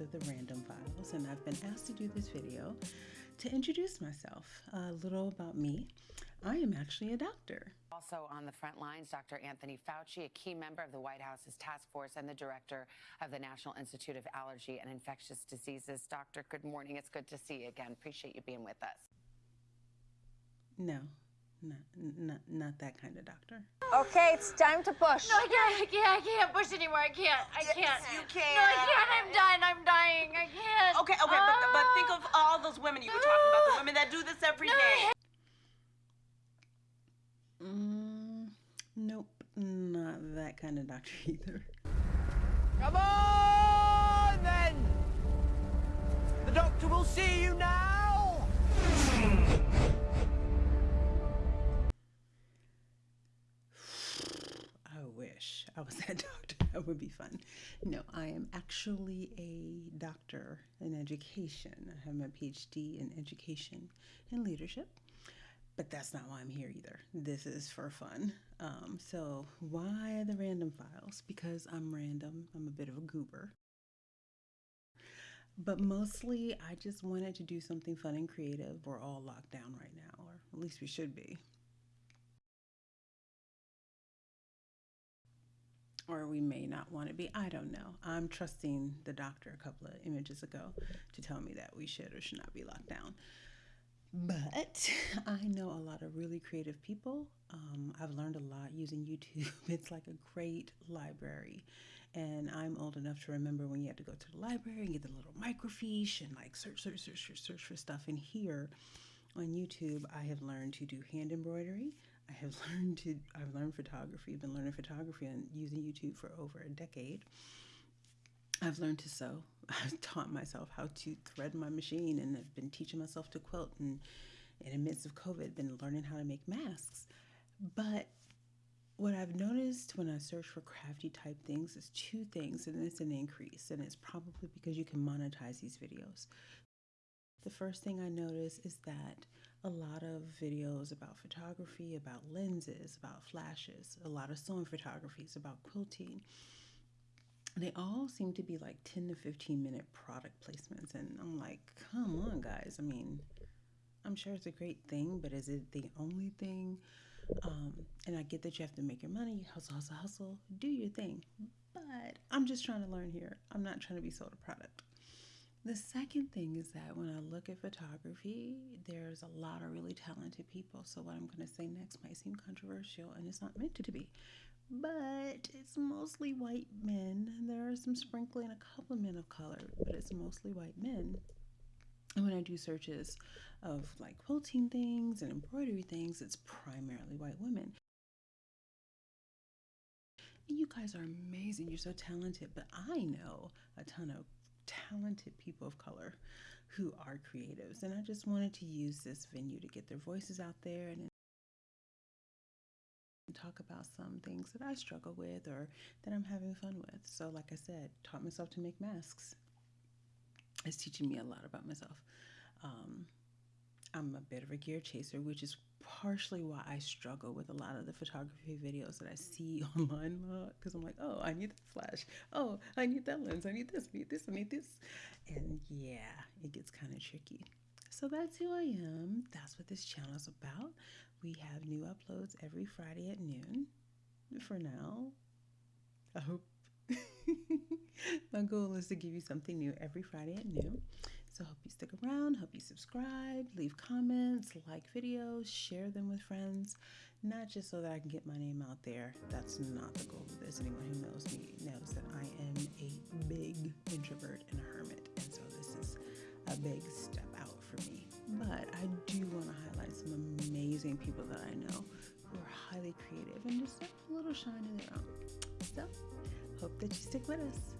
of the Random Files, and I've been asked to do this video to introduce myself. A little about me. I am actually a doctor. Also on the front lines, Dr. Anthony Fauci, a key member of the White House's task force and the director of the National Institute of Allergy and Infectious Diseases. Doctor, good morning. It's good to see you again. Appreciate you being with us. No, not, not, not that kind of doctor. Okay, it's time to push. No, I can't. I can't. I can't push anymore. I can't. I can't. you can't. No, I can. can't. I'm done. I'm dying. I can't. Okay, okay, but, but think Ah. of all those women you were talking about, the women that do this every day. Mm, nope, not that kind of doctor either. Come on, then! The doctor will see you now! Wish I was that doctor. That would be fun. No, I am actually a doctor in education. I have my PhD in education and leadership, but that's not why I'm here either. This is for fun. Um, so, why the random files? Because I'm random, I'm a bit of a goober. But mostly, I just wanted to do something fun and creative. We're all locked down right now, or at least we should be. Or we may not want to be. I don't know. I'm trusting the doctor a couple of images ago to tell me that we should or should not be locked down. But I know a lot of really creative people. Um, I've learned a lot using YouTube. It's like a great library. And I'm old enough to remember when you had to go to the library and get the little microfiche and like search, search, search, search, search for stuff. And here on YouTube, I have learned to do hand embroidery. I have learned to I've learned photography. I've been learning photography and using YouTube for over a decade. I've learned to sew. I've taught myself how to thread my machine and I've been teaching myself to quilt and in the midst of COVID been learning how to make masks. But what I've noticed when I search for crafty type things is two things, and it's an increase, and it's probably because you can monetize these videos. The first thing I notice is that a lot of videos about photography, about lenses, about flashes, a lot of sewing photographies, about quilting, they all seem to be like 10 to 15 minute product placements. And I'm like, come on, guys. I mean, I'm sure it's a great thing, but is it the only thing? Um, and I get that you have to make your money, hustle, hustle, hustle, do your thing. But I'm just trying to learn here. I'm not trying to be sold a product. The second thing is that when I look at photography, there's a lot of really talented people. So, what I'm going to say next might seem controversial and it's not meant to be, but it's mostly white men. And there are some sprinkling, a couple of men of color, but it's mostly white men. And when I do searches of like quilting things and embroidery things, it's primarily white women. You guys are amazing. You're so talented, but I know a ton of talented people of color who are creatives. And I just wanted to use this venue to get their voices out there and talk about some things that I struggle with or that I'm having fun with. So, like I said, taught myself to make masks. It's teaching me a lot about myself. Um, I'm a bit of a gear chaser, which is partially why I struggle with a lot of the photography videos that I see online uh, because I'm like, oh, I need that flash. Oh, I need that lens. I need this, I need this, I need this. And yeah, it gets kind of tricky. So that's who I am. That's what this channel is about. We have new uploads every Friday at noon for now. I hope. My goal is to give you something new every Friday at noon. So hope you stick around, hope you subscribe, leave comments, like videos, share them with friends, not just so that I can get my name out there. That's not the goal of this. Anyone who knows me knows that I am a big introvert and a hermit, and so this is a big step out for me. But I do want to highlight some amazing people that I know who are highly creative and just have a little shine in their own. So hope that you stick with us.